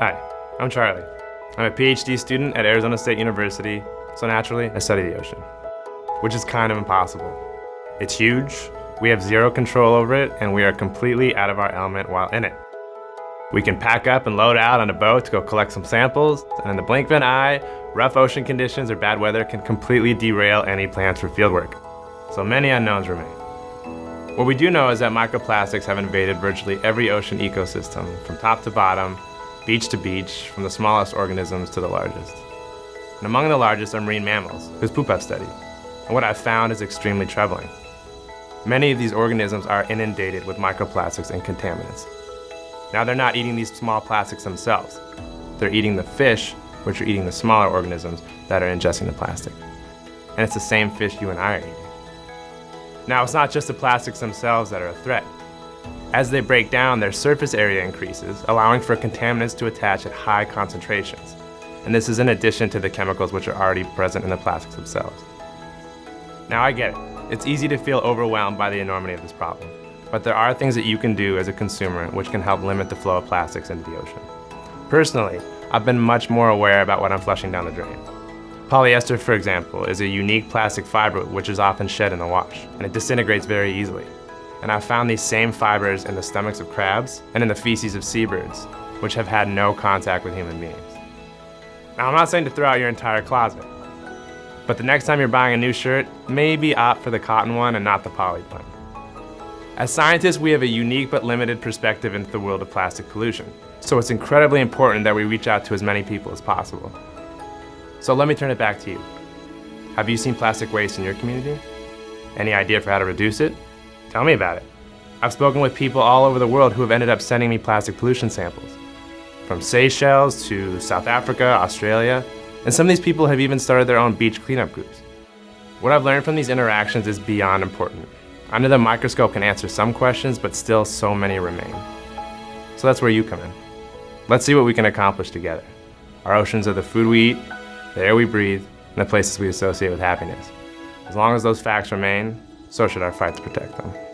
Hi, I'm Charlie. I'm a PhD student at Arizona State University, so naturally, I study the ocean, which is kind of impossible. It's huge, we have zero control over it, and we are completely out of our element while in it. We can pack up and load out on a boat to go collect some samples, and in the blink of an eye, rough ocean conditions or bad weather can completely derail any plans for fieldwork. So many unknowns remain. What we do know is that microplastics have invaded virtually every ocean ecosystem, from top to bottom, beach to beach, from the smallest organisms to the largest. And among the largest are marine mammals, whose poop I've studied. And what I've found is extremely troubling. Many of these organisms are inundated with microplastics and contaminants. Now they're not eating these small plastics themselves. They're eating the fish, which are eating the smaller organisms that are ingesting the plastic. And it's the same fish you and I are eating. Now it's not just the plastics themselves that are a threat. As they break down, their surface area increases, allowing for contaminants to attach at high concentrations. And this is in addition to the chemicals which are already present in the plastics themselves. Now I get it. It's easy to feel overwhelmed by the enormity of this problem. But there are things that you can do as a consumer which can help limit the flow of plastics into the ocean. Personally, I've been much more aware about what I'm flushing down the drain. Polyester, for example, is a unique plastic fiber which is often shed in the wash, and it disintegrates very easily and I've found these same fibers in the stomachs of crabs and in the feces of seabirds, which have had no contact with human beings. Now, I'm not saying to throw out your entire closet, but the next time you're buying a new shirt, maybe opt for the cotton one and not the poly one. As scientists, we have a unique but limited perspective into the world of plastic pollution, so it's incredibly important that we reach out to as many people as possible. So let me turn it back to you. Have you seen plastic waste in your community? Any idea for how to reduce it? Tell me about it. I've spoken with people all over the world who have ended up sending me plastic pollution samples. From Seychelles to South Africa, Australia, and some of these people have even started their own beach cleanup groups. What I've learned from these interactions is beyond important. Under the microscope can answer some questions, but still so many remain. So that's where you come in. Let's see what we can accomplish together. Our oceans are the food we eat, the air we breathe, and the places we associate with happiness. As long as those facts remain, so should our fight to protect them.